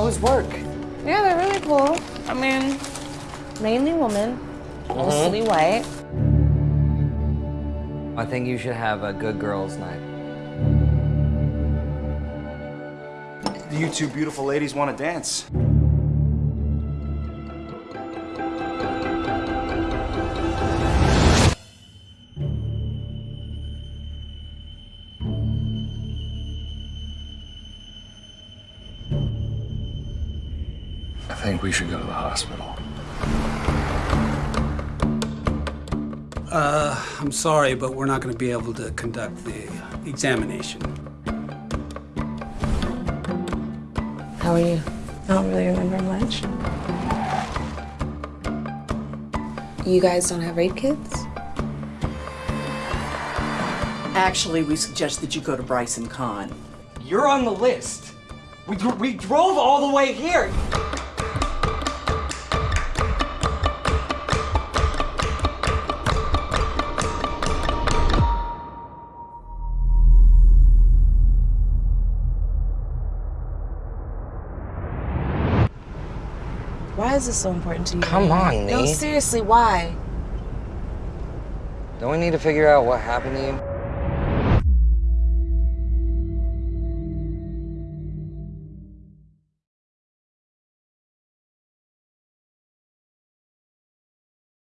was work? Yeah, they're really cool. I mean, mainly women, uh-huh. mostly white. I think you should have a good girls' night. Do you two beautiful ladies want to dance? I think we should go to the hospital. Uh, I'm sorry, but we're not going to be able to conduct the examination. How are you? I don't really remember much. You guys don't have rape kits? Actually, we suggest that you go to Bryson Con. You're on the list. We, dr- we drove all the way here. Why is this so important to you? Come on, Nate. No, seriously, why? Don't we need to figure out what happened to you?